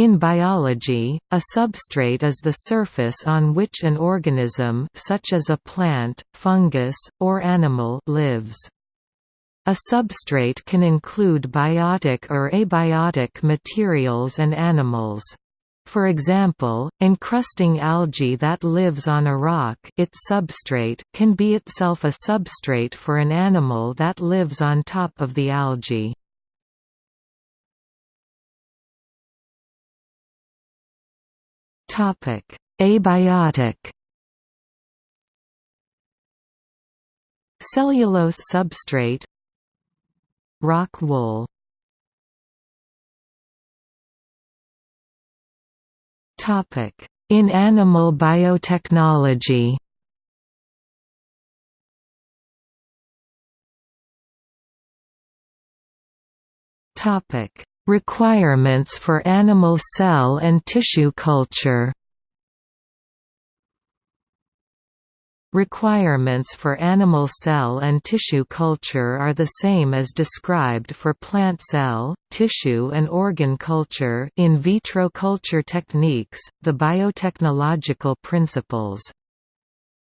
In biology, a substrate is the surface on which an organism such as a plant, fungus, or animal lives. A substrate can include biotic or abiotic materials and animals. For example, encrusting algae that lives on a rock its substrate can be itself a substrate for an animal that lives on top of the algae. Topic: Abiotic. Cellulose substrate. Rock wool. Topic: In animal biotechnology. Topic: Requirements for animal cell and tissue culture Requirements for animal cell and tissue culture are the same as described for plant cell, tissue and organ culture in vitro culture techniques, the biotechnological principles.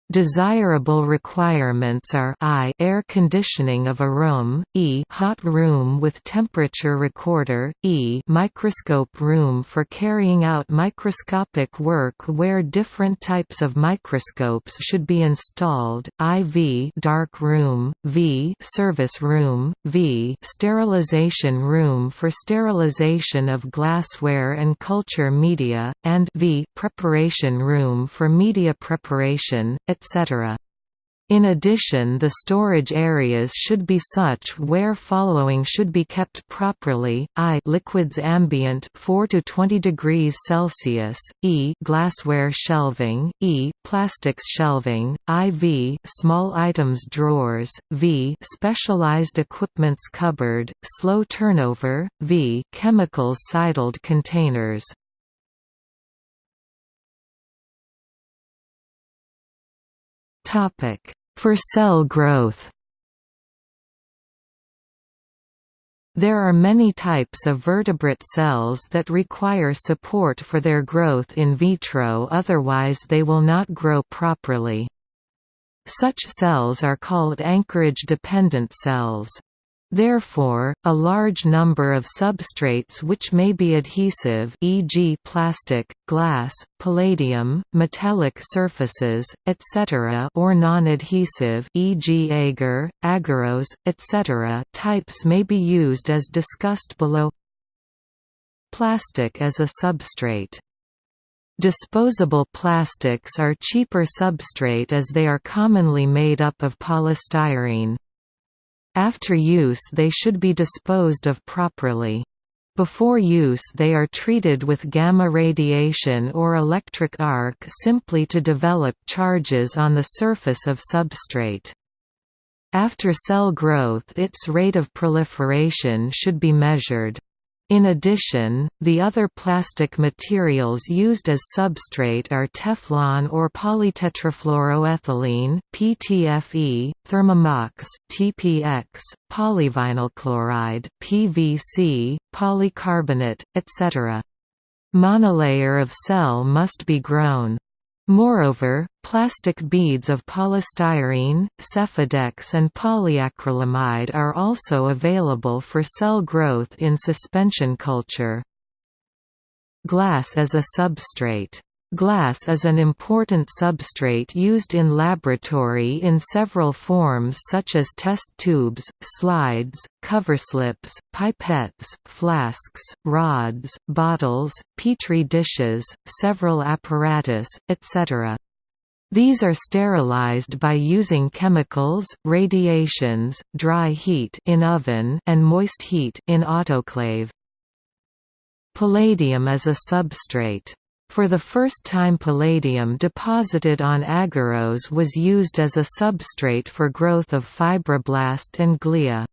Desirable requirements are I air conditioning of a room, E hot room with temperature recorder, E microscope room for carrying out microscopic work where different types of microscopes should be installed, IV dark room, V service room, V sterilization room for sterilization of glassware and culture media, and V preparation room for media preparation, etc. In addition the storage areas should be such where following should be kept properly, I. liquids ambient 4 to 20 degrees Celsius, E. glassware shelving, E. plastics shelving, IV small items drawers, V. specialized equipments cupboard, slow turnover, V. chemicals sidled containers. For cell growth There are many types of vertebrate cells that require support for their growth in vitro otherwise they will not grow properly. Such cells are called anchorage-dependent cells. Therefore, a large number of substrates which may be adhesive e.g. plastic, glass, palladium, metallic surfaces, etc. or non-adhesive e.g. agar, agarose, etc. types may be used as discussed below Plastic as a substrate Disposable plastics are cheaper substrate as they are commonly made up of polystyrene. After use they should be disposed of properly. Before use they are treated with gamma radiation or electric arc simply to develop charges on the surface of substrate. After cell growth its rate of proliferation should be measured. In addition, the other plastic materials used as substrate are Teflon or polytetrafluoroethylene (PTFE), Thermanox (TPX), polyvinyl chloride (PVC), polycarbonate, etc. Monolayer of cell must be grown. Moreover, plastic beads of polystyrene, Sephadex and polyacrylamide are also available for cell growth in suspension culture. Glass as a substrate Glass is an important substrate used in laboratory in several forms such as test tubes, slides, coverslips, pipettes, flasks, rods, bottles, petri dishes, several apparatus, etc. These are sterilized by using chemicals, radiations, dry heat in oven and moist heat in autoclave. Palladium is a substrate. For the first time palladium deposited on agarose was used as a substrate for growth of fibroblast and glia.